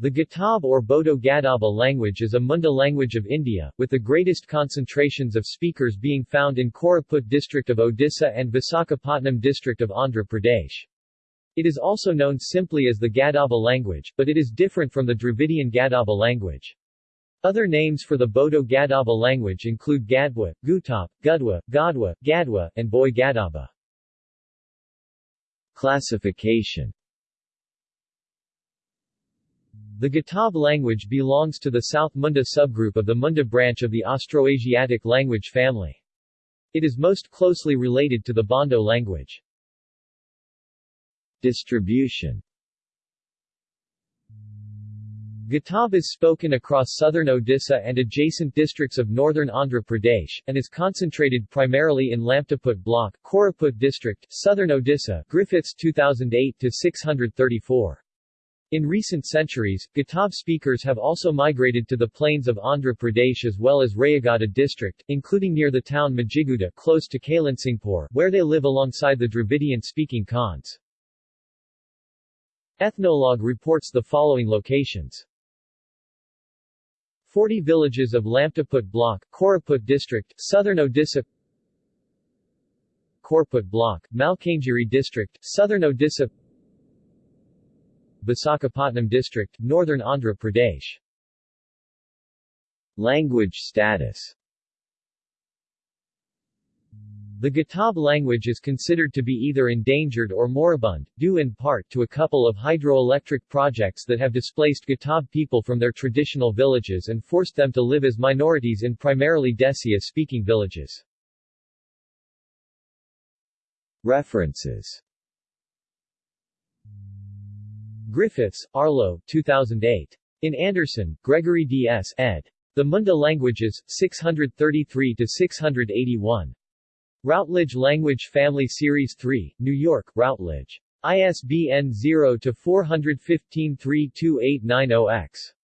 The Gutob or Bodo Gadaba language is a Munda language of India, with the greatest concentrations of speakers being found in Koraput district of Odisha and Visakhapatnam district of Andhra Pradesh. It is also known simply as the Gadaba language, but it is different from the Dravidian Gadaba language. Other names for the Bodo Gadaba language include Gadwa, Gutop, Gudwa, Godwa, Gadwa, and Boi Gadaba. Classification the Gutob language belongs to the South Munda subgroup of the Munda branch of the Austroasiatic language family. It is most closely related to the Bondo language. Distribution Gutob is spoken across southern Odisha and adjacent districts of northern Andhra Pradesh, and is concentrated primarily in Lamtaput block, Koraput district, southern Odisha Griffiths 2008-634. In recent centuries, Gutob speakers have also migrated to the plains of Andhra Pradesh as well as Rayagada district, including near the town Majiguda close to Kailansingpur, where they live alongside the Dravidian-speaking Khans. Ethnologue reports the following locations. 40 villages of Lamtaput block, Koraput district, southern Odisha Korput block, Malkangiri district, southern Odisha Visakhapatnam district, northern Andhra Pradesh. Language status The Gutob language is considered to be either endangered or moribund, due in part to a couple of hydroelectric projects that have displaced Gutob people from their traditional villages and forced them to live as minorities in primarily Desia-speaking villages. References Griffiths, Arlo, 2008. In Anderson, Gregory D. S. ed. The Munda Languages, 633-681. Routledge Language Family Series 3, New York, Routledge. ISBN 0-415-32890-X.